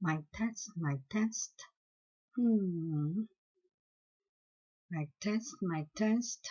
my test, my test. Hmm. My test, my test.